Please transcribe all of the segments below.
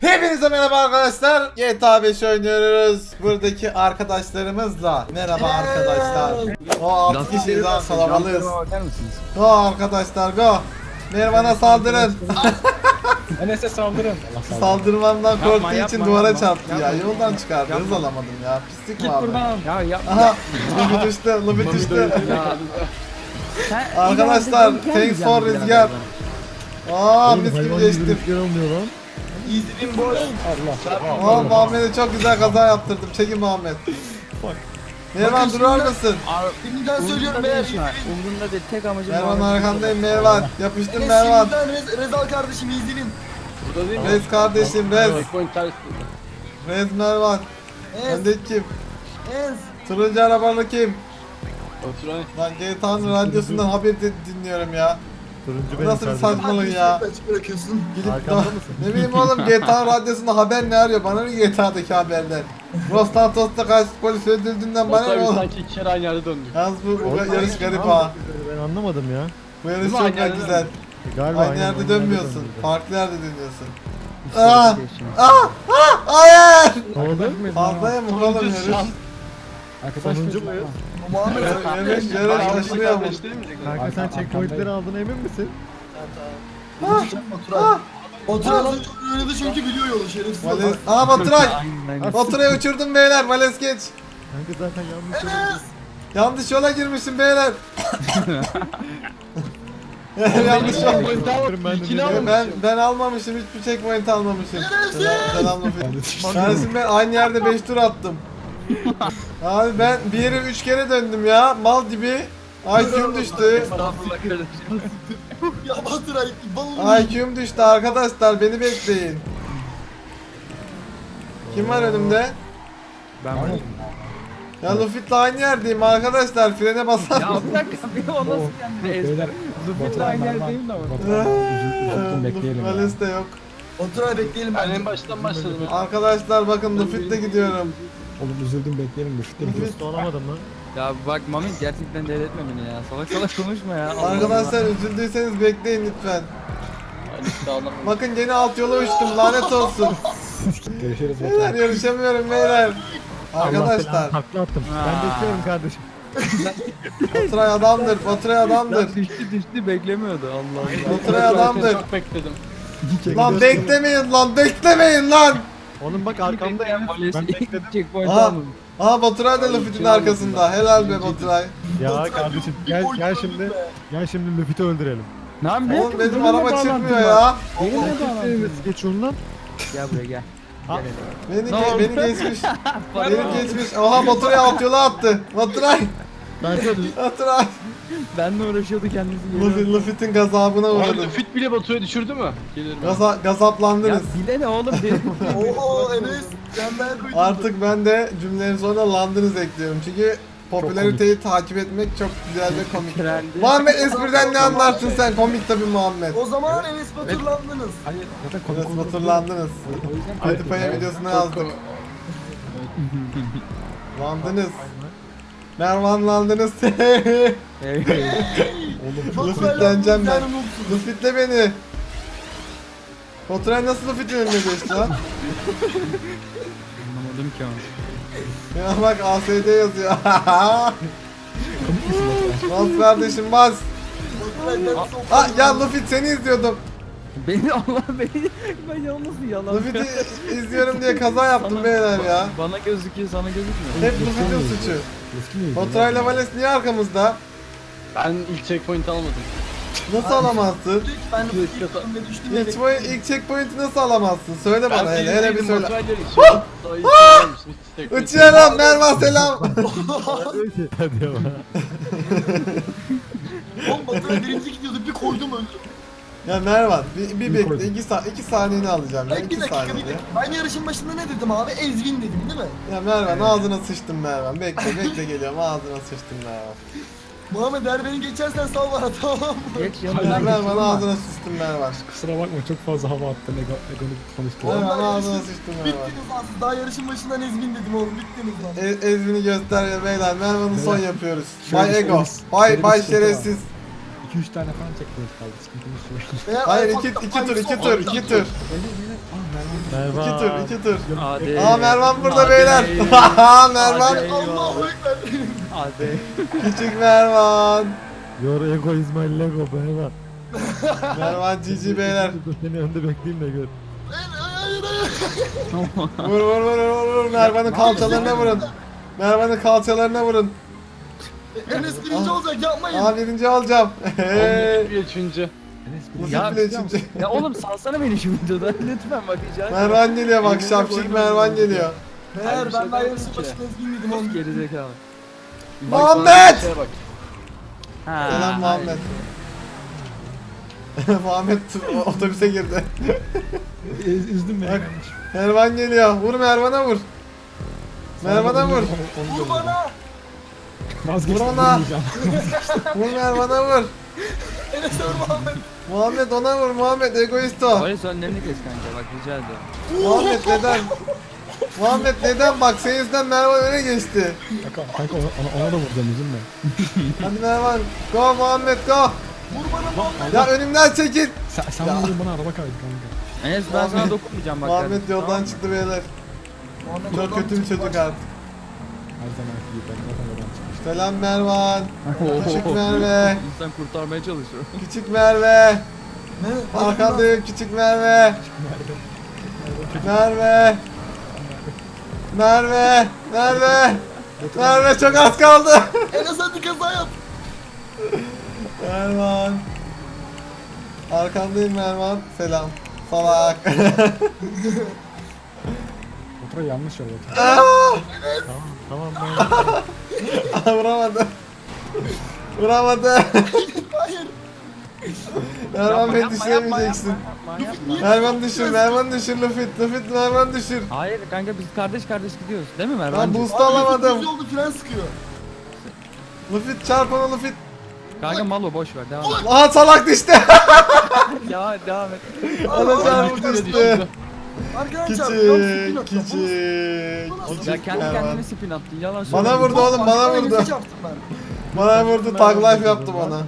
Hepinize merhaba arkadaşlar. GTA 5 oynuyoruz. Buradaki arkadaşlarımızla. Merhaba arkadaşlar. O 6 kişiyiz ha kalabalığız. Go arkadaşlar go. Mervan'a saldırın. Enes'e saldırın. Saldırmamdan korktuğu yapma, için duvara yapma. çarptı ya. Yapma. Yoldan çıkardı. Hız alamadım ya. Pislik Git mi abi? buradan. Ya yapma. Aha. Lubi düştü. Lubi düştü. Arkadaşlar, thanks for rüzgar. Aa mis gibi geçtim. rüzgar lan. İzledim boş. Allah. Aa Muhammed'e çok güzel kaza yaptırdım. Çekin Muhammed. Mervan durar mısın? Şimdiden söylüyorum eğer Umurumda değil. Tek amacım Mervan Muhammed. arkandayım Mervan. Yapıştır Enes Mervan. şimdiden Rez, Rezal kardeşim izleyin. Burada değil mi? Rez kardeşim Rez. Checkpoint ters. Rez Mervan. Ez, Öndeki kim? ez. Turuncu arabalı kim? Oturan. Lan GTA'nın radyosundan haber di- dinliyorum ya. Turuncu benim nasıl bir saçmalık ya? Açık bırakıyorsun. Gidip Arkanda da, mısın? ne bileyim oğlum GTA radyosunda haber ne arıyor? Bana ne GTA'daki haberler? Los Santos'ta kaç polis öldürdüğünden bana ne Bana oğlum? sanki iki kere aynı yerde döndük. Yalnız bu, bu Oğlum, yarış garip ha. Ben anlamadım ya. Bu yarış mi? çok Aynı da yerde güzel. Galiba Aynı yerde dönmüyorsun. Farklı yerde dönüyorsun. Aa! şey. Ah! Ah! Hayır! Ne oldu? Fazlaya mı oğlum yarış? Sonuncu muyuz? Muhammed Yarış, yarış taşınıyor bu. Mi? Kanka sen checkpointleri aldın emin misin? Oturay. Oturay lan çok oynadı çünkü biliyor yolu şerefsiz. Vales... Aa Baturay! Baturay'ı uçurdum beyler. Vales geç. Kanka zaten yanlış yere Yanlış yola girmişim beyler. Yanlış yol. gidiyorum. Ben. Ben ben almamışım hiçbir checkpoint almamışım. Selam selam Kardeşim ben aynı yerde 5 tur attım. Abi ben bir yere 3 kere döndüm ya. Mal gibi. IQ'm düştü. Estağfurullah kardeşim. Ya Baturay balını IQ'm düştü arkadaşlar beni bekleyin. Kim var önümde? Ben varım. Ya Luffy'tle aynı yerdeyim arkadaşlar frene basar Ya bir dakika bir o nasıl yani? Zıplıkla aynı yerdeyim de ama. Luffy Vales de yok. Oturay bekleyelim Ben bence. en baştan başladım. Arkadaşlar bakın Luffy'le gidiyorum. Oğlum üzüldüm bekleyelim Luffy. Dost olamadım lan. Ya bak Mami gerçekten delirtme beni ya. Salak salak konuşma ya. Allah Arkadaşlar üzüldüyseniz bekleyin lütfen. Bakın gene alt yola uçtum lanet olsun. Görüşürüz Beyler yarışamıyorum beyler. Arkadaşlar Takla attım. Ben bekliyorum kardeşim. Baturay adamdır Baturay adamdır. Düştü düştü beklemiyordu Allah Allah. Baturay adamdır. Çok bekledim. Lan beklemeyin lan beklemeyin lan. Oğlum bak arkamdayım. Maalesef Ben bekledim. checkpoint Aha. almadım. Aa Baturay da Luffy'nin arkasında. Helal be Baturay. Ya kardeşim gel gel şimdi. Gel şimdi Luffy'yi öldürelim. Ne yapayım? Oğlum benim araba çıkmıyor ya. Benim de bağlantım. Geç yolundan. Gel buraya gel. Ha. Beni, ge- beni geçmiş. beni geçmiş. Oha Baturay alt yola attı. Baturay. Kanka Baturay. Benle uğraşıyordu kendisi Luffy. Luffy'nin gazabına Abi uğradım. fit bile Batu'ya düşürdü mü? Gelirim. Gaza, Ya gazaplandınız. bile ne oğlum deli. Oho Enes. Koydum. Artık ben de cümlenin sonuna landınız ekliyorum. Çünkü popülariteyi takip etmek çok güzel ve komik. Trendi. Muhammed espriden ne anlarsın sen? Komik tabi Muhammed. O zaman Enes Baturlandınız. Hayır zaten komik Biraz olduğunu batırlandınız. O yüzden Petipaya videosuna yazdık. Landınız. Mervanlandınız. Lüfitleneceğim ben. Lüfitle beni. Oturan nasıl önüne geçti lan? Anlamadım ki onu. Ya bak ASD yazıyor. bas kardeşim bas. Ah ya Lufit seni izliyordum. Beni Allah beni ben yalnız yalan. Lufit'i izliyorum diye kaza yaptım beyler ya. Bana gözüküyor sana gözükmüyor. Hep Lufit'in suçu. Luffy miydi? Baturay'la Vales niye arkamızda? Ben ilk checkpoint almadım. Nasıl alamazsın? Ben de düştüm ve düştüm İlk, point, ilk checkpoint'i nasıl alamazsın? Söyle bana hele, hele bir söyle. söyle. Uçuyorum Mervan selam. Hadi ya. Oğlum Baturay birinci gidiyordu bir koydum öldüm. Ya Mervan bir, bir bekle iki, sa iki saniyeni alacağım ya Ben bir iki dakika bir dakika. Ben yarışın başında ne dedim abi? Ezvin dedim değil mi? Ya Mervan ağzına sıçtım Mervan bekle bekle geliyorum ağzına sıçtım Mervan. Muhammed eğer beni geçersen sal bana tamam mı? Geç Ya yanına Mervan ağzına sıçtım Mervan. Kusura bakma çok fazla hava attım. Ego, egonik konuştum. Mervan ağzına sıçtım Mervan. Bittiniz lan. Daha yarışın başından Ezvin dedim oğlum. Bittiniz lan. E Ezbini göster ya beyler Mervan'ı son yapıyoruz. Bay bir Ego. şey- Bay Bay şerefsiz. 2-3 tane falan checkpoint kaldı. Sıkıntımız yok. Hayır iki, iki tur iki tur iki tur. Mervan. İki tur iki tur. Hadi. Aa Mervan burada Hadi. beyler. Haha Mervan. Hadi. Allahu Ekber. Hadi. Küçük Mervan. Your ego is my lego Mervan. Mervan GG beyler. Dur seni önde bekleyeyim de gör. Vur vur vur vur vur. Mervan'ın kalçalarına vurun. Mervan'ın kalçalarına vurun. Enes birinci olacak yapmayın. Aa birinci olacağım. Üçüncü. Ya, üçüncü. Ya oğlum salsana beni şu videoda. Lütfen bak rica. Mervan geliyor bak şapşik Mervan geliyor. Meğer ben daha ki. başında Ezgin dedim oğlum. Gerizekalı. Bak Muhammed! Selam Muhammed. Muhammed otobüse girdi. Ez, üzdün beni. Mervan geliyor. Vur Mervan'a vur. Mervan'a vur. Vur bana. Vazgeçtim. Vur ona. Vur Mervan'a vur. Enes vur Muhammed. Muhammed ona vur. Muhammed egoist o. Polis önlerini kes kanka bak rica ediyorum. Muhammed neden? Muhammed neden? Bak senin yüzünden Mervan öne geçti. Kanka, kanka ona, ona, ona da vuracağım üzülme. Hadi Mervan. Go Muhammed go. Vur bana Muhammed. Ya önümden çekil. Sen, sen vurdun bana araba kaydı kanka. Enes ben sana dokunmayacağım bak. Muhammed yoldan tamam çıktı beyler. Muhammed Çok kötü bir çocuk artık. Her zaman gibi ben zaten. Selam Mervan. Küçük Merve. İnsan kurtarmaya çalışıyor. Küçük Merve. Ne? Arkandayım küçük Merve. Merve. Merve. Merve. Merve çok az kaldı. Enes hadi kaza yap. Mervan. Arkandayım Mervan. Selam. Salak. Motora yanlış yol otur. Aa! Tamam tamam ben. Vuramadı. Vuramadı. Hayır. Mervan beni düşüremeyeceksin. Mervan düşür, Mervan düşür Lufit. Lufit Mervan düşür. Hayır kanka biz kardeş kardeş gidiyoruz değil mi Ben Mervan? boost Abi, alamadım. yolda fren sıkıyor. Lufit çarp ona Lufit. Kanka malo boş ver devam et. Aha salak düştü. ya devam et. Ona çarp Öyle düştü. Arkadaşlar spin Küçük, küçük. Ya Küçük kendi Mervan. kendine spin attın yalan Bana vurdu oğlum, bana vurdu. Çarptım ben. Bana vurdu, tag life yaptı bana.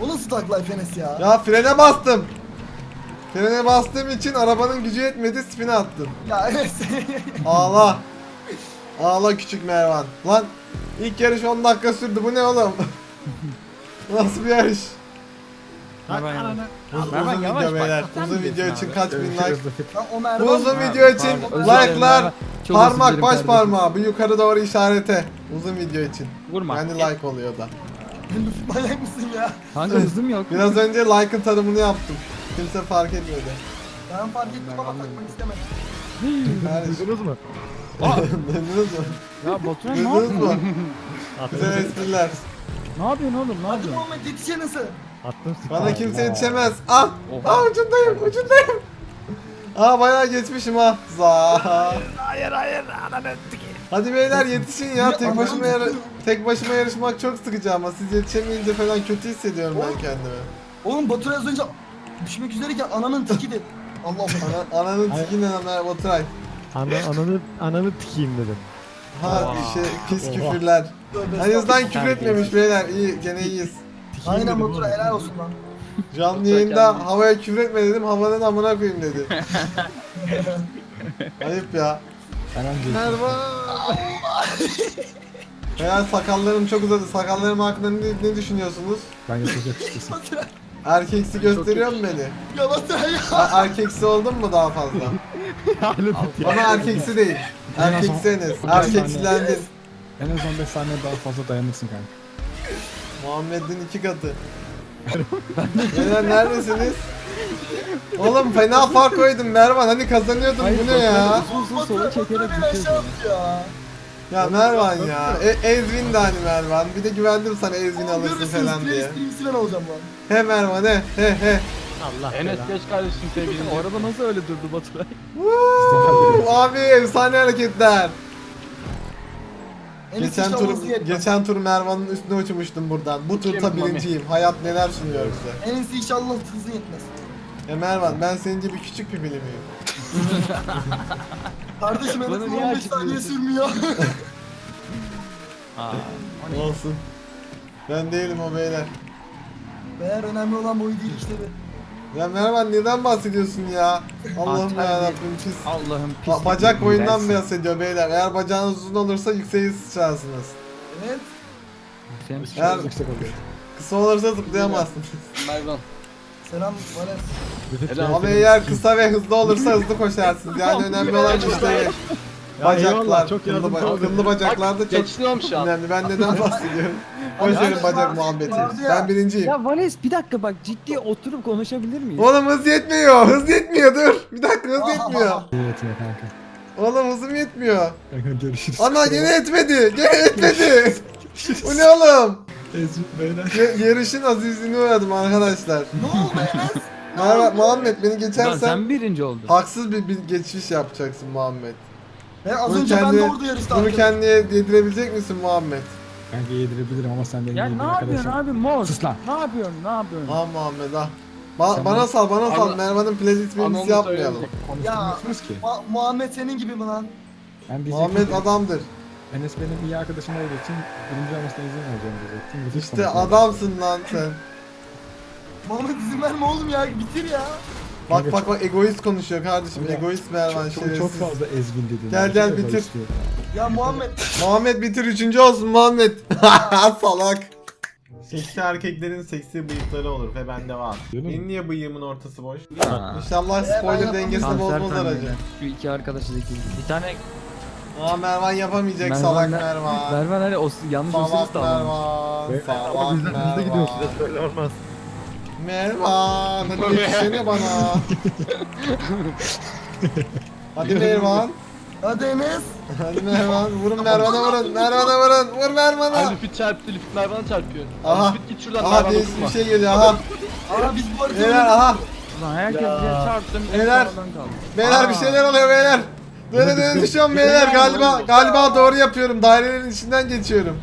O nasıl tag life Enes ya? Ya frene bastım. Frene bastığım için arabanın gücü yetmedi, spin'e attım. Ya Enes. Ağla. Ağla küçük Mervan. Lan ilk yarış 10 dakika sürdü. Bu ne oğlum? Nasıl bir yarış? Mervan yavaş. Mervan yavaş video bak, Uzun video için kaç bin like? Bu uzun video için like'lar, parmak baş parmağı. Bir yukarı doğru işarete. Uzun video için. Vurma. Yani like oluyor da. Manyak mısın ya? Kanka hızım yok. Biraz önce like'ın tanımını yaptım. Kimse fark etmedi. Ben fark ettim ama takmak istemedim. Duydunuz mu? Duydunuz mu? Ya Baturan ne Duydunuz yapıyorsun? mu? Güzel espriler. Ne yapıyorsun oğlum ne Hadi yapıyorsun? Muhammed yetiş Enes'e. Attım. Bana kimse yetişemez. Ah! Oha. Ah ucundayım, ucundayım. Aa bayağı geçmişim ha. Za. Hayır hayır ananı Hadi beyler yetişin ya. Tek başıma yar tek başıma yarışmak çok sıkıcı ama siz yetişemeyince falan kötü hissediyorum ben kendimi. Oğlum Batur az önce düşmek üzereyken ananın teki de. Allah Allah. Ana, ananın tikine ana Baturay. Ana, ananı, ananı tikeyim dedim. Ha şey pis küfürler. Azından estağfurullah. küfür etmemiş beyler. İyi gene iyiyiz. Aynen dedim Batur oğlum. helal olsun lan. Canlı yayında havaya küfür etme dedim. Havanın amına koyayım dedi. Ayıp ya. Merhaba. Beyler sakallarım çok uzadı. Sakallarım hakkında ne, ne düşünüyorsunuz? Bence çok yakışıklısın. Erkeksi gösteriyor mu beni? ya Batur ya. Ha, erkeksi oldun mu daha fazla? Ama erkeksi değil. Erkeksi Enes. Erkeksilendin. En az 15 saniye daha fazla dayanırsın kanka. Muhammed'in iki katı. Beyler neredesiniz? Oğlum fena fark koydum Mervan hani kazanıyordun bu ne ya? Uzun uzun sola çekerek ya. Ya Mervan ya. E, Ezvin de hani Mervan. Bir de güvendim sana Ezvin alırsın görürsünüz, falan diye. Ben lan. He Mervan he he he. Allah Enes geç kardeşim sevgilim. Araba nasıl öyle durdu Baturay? Abi efsane hareketler. Geçen tur geçen tur Mervan'ın üstüne uçmuştum buradan. Bu Mami? birinciyim. Hayat neler sunuyor bize. Enes inşallah hızlı yetmez. Ya Mervan ben senin gibi küçük bir bilim miyim? Kardeşim Enes'in niye 15 saniye sürmüyor. Aa. Olsun. Ben değilim o beyler. Meğer önemli olan boyu değil işte bu. Ya merhaba neden bahsediyorsun ya? Allah'ım Atar ya Rabbim pis. Allah'ım pis. Ba- bacak boyundan Dersin. bahsediyor beyler. Eğer bacağınız uzun olursa yükseğe sıçrarsınız. Evet. Sen- Eğer Yüksek oluyor. kısa olursa zıplayamazsınız. Mervan. Selam Helal. Ama eğer kısa ve hızlı olursa hızlı koşarsınız. Yani önemli olan işte bacaklar. eyvallah, çok Kıllı, yardımcı ba- oldun. kıllı bacaklar da çok Geçiniyorum şu an. önemli. Ben neden bahsediyorum? Boş verin bacak muhabbeti. Ben birinciyim. Ya Vales bir dakika bak ciddi oturup konuşabilir miyiz? Oğlum hız yetmiyor. Hız yetmiyor dur. Bir dakika hız yetmiyor. Evet ya kanka. Oğlum hızım yetmiyor. Kanka görüşürüz. Ana gene etmedi. Gene etmedi. Bu ne oğlum? Ezmi beyler. Ya- yarışın azizliğine uğradım arkadaşlar. Ne oldu Enes? Merhaba Muhammed beni Lan geçersen sen birinci oldun. haksız bir, bir geçiş yapacaksın Muhammed. He, az Bunu önce ben kendi- de orada yarışta Bunu kendine yedirebilecek misin Muhammed? Kanka yedirebilirim ama sen benim Ya ne yapıyorsun abi mor? Sus lan. Ne yapıyorsun? Ne yapıyorsun? Ah Muhammed ah. Ba- Sen bana sal bana sal. Ana- Mervan'ın Anamı biz yapmayalım. Konuşturmuyorsunuz ki. Mu- Muhammed senin gibi mi lan? Ben diyecektim Muhammed ki, adamdır. Enes benim iyi arkadaşım olduğu için birinci olmasına izin vereceğim diyecektim. İşte adamsın lan sen. Muhammed izin verme oğlum ya bitir ya. Bak bak bak egoist konuşuyor kardeşim. Kanka, Egoist Mervan Çok, çok, şerefsiz. çok fazla ezgin dedin. Gel, gel, bitir. Ya Muhammed. Muhammed bitir üçüncü olsun Muhammed. Salak. Seksi erkeklerin seksi bıyıkları olur ve bende var. Benim niye bıyığımın ortası boş? Aa. İnşallah spoiler dengesini bozmaz aracı. Şu iki arkadaşı zeki. Bir tane Aa Mervan yapamayacak Mervan salak ne- Mervan. Mervan hani o yanlış usulü Salak sağlamış. Mervan. Salak Ama bizde, bizde gidiyoruz. Mervan. Öyle olmaz. Mervan hadi yetişsene bana. hadi Mervan. Hadi Enes. Hadi Mervan. Vurun Mervan'a vurun. Mervan'a vurun. Vur Ay Mervan'a. Lüfit çarptı, Lüfit Mervan'a çarpıyor. Aha. Lüfit git şuradan Aha Mervan'a bir şey geliyor. Aha. Aa biz bu arada Beyler aha. Ulan herkes ya. çarptım. Beyler. Beyler bir şeyler oluyor beyler. Böyle düşüyorum beyler. Galiba galiba doğru yapıyorum. Dairelerin içinden geçiyorum.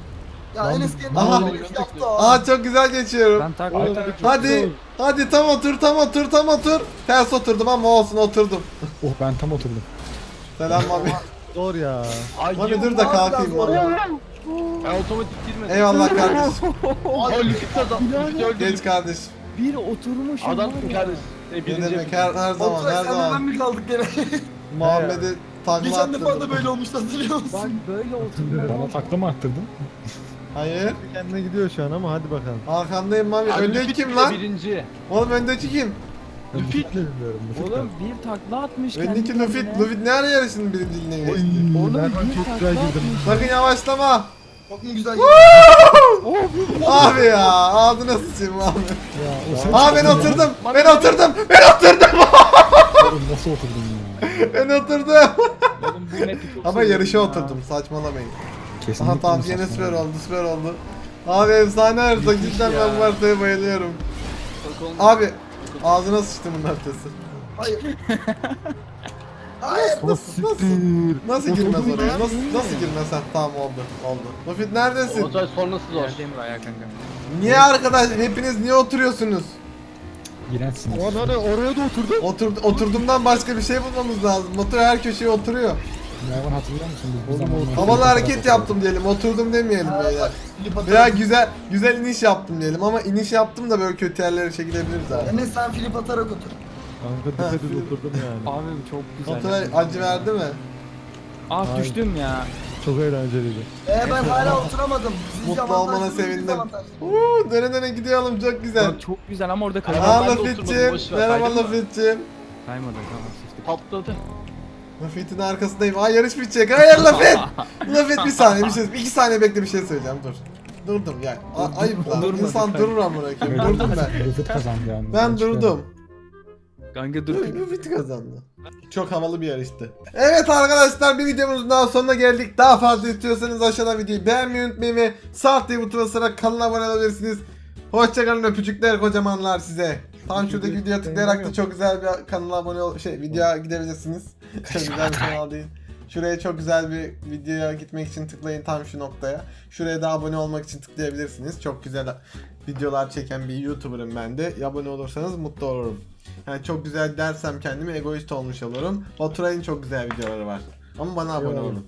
Ya Enes kendini Aha. Yaptı. Aha çok güzel geçiyorum. Ben takla atarak Hadi. Hadi tam otur tam otur tam otur. Ters oturdum ama olsun oturdum. Oh ben tam oturdum. Selam abi. Zor ya. Ay yok. dur da kalkayım valla. Ben otomatik girmedim. Eyvallah kardeşim. Ay Lüfit kazan. Lüfit öldü. Geç kardeşim. bir oturmuş. Adamsın kardeş. E, Ne birinci. demek her, her zaman Oturay her sen de ben zaman. mi kaldık gene? Muhammed'i takla Geçen defa da attırdım. böyle olmuştu hatırlıyor Bak musun? böyle oturmuş. Bana takla mı attırdın? Hayır. Kendine gidiyor şu an ama hadi bakalım. Arkandayım Mami. Abi Öndeki kim lan? Birinci. Oğlum öndeki kim? De bilmiyorum. Oğlum bir takla atmış Öndeki kendi Lufit. kendine. Lufit ne ara yarışın birinciliğine geçti? Oğlum bir çok takla güzel girdim. Sakın yavaşlama. Çok mu güzel Abi ya ağzına sıçayım Muhammed. Ya Aa ben oturdum. Ben oturdum. Ben oturdum. Oğlum nasıl oturdun ya? Ben oturdum. Ama yarışa ya. oturdum. Saçmalamayın. Kesinlikle Aha tamam yine süper oldu süper oldu. Abi efsane harita cidden ya. ben bu haritaya bayılıyorum. Abi ağzına sıçtım bunun haritası. Hayır. Hayır. Oh siktir. Nasıl girmez oraya? ya. Nasıl, nasıl girmez? Ha, tamam oldu oldu. Lufit neredesin? Otoy sonrası zor. Yerdeyim ayağa kanka. Niye arkadaş hepiniz niye oturuyorsunuz? İğrençsin. O hani oraya da oturdum. Otur, oturduğumdan başka bir şey bulmamız lazım. Motor her köşeye oturuyor. Mervan hatırlıyor musun? Biz Oğlum, Havalı hareket yaptım diyelim. Oturdum demeyelim beyler. Veya güzel güzel iniş yaptım diyelim ama iniş yaptım da böyle kötü yerlere çekilebiliriz abi. Enes sen Filip atarak otur. Kanka dikkat et oturdum yani. Abi çok güzel. Motora acı verdi mi? Ah Ay. düştüm ya. Çok eğlenceliydi. Ee ben hala oturamadım. Sizce Mutlu avantajlı olmana sevindim. dezavantajlı mı? Uuu döne döne gidiyorum çok güzel. Bak çok güzel ama orada kaymadı. Aa ben de oturmadım, Lafit'cim. boş ver, Merhaba kaydın mı? Lafit'cim. Kaymadı tamam. Patladı. Lafit'in arkasındayım. Aa yarış bitecek. Hayır Lafit. Lafit bir saniye bir şey. iki saniye bekle bir şey söyleyeceğim dur. Durdum ya. A- ayıp lan. Durmadı, İnsan hayır. durur amına koyayım. Durdum ben. Lüfit kazandı yani. Ben durdum. Kanka dur. Lafit kazandı. Çok havalı bir yarıştı. Evet arkadaşlar bir videomuzun daha sonuna geldik. Daha fazla istiyorsanız aşağıdan videoyu beğenmeyi unutmayın ve sağ diye butona basarak kanala abone olabilirsiniz. Hoşçakalın öpücükler kocamanlar size. Tam şuradaki videoya tıklayarak da çok güzel bir kanala abone ol şey videoya gidebilirsiniz. Çok güzel bir kanal değil. Şuraya çok güzel bir videoya gitmek için tıklayın tam şu noktaya. Şuraya da abone olmak için tıklayabilirsiniz. Çok güzel videolar çeken bir YouTuber'ım ben de. Abone olursanız mutlu olurum. Yani çok güzel dersem kendimi egoist olmuş olurum. Baturay'ın çok güzel videoları var. Ama bana abone olun.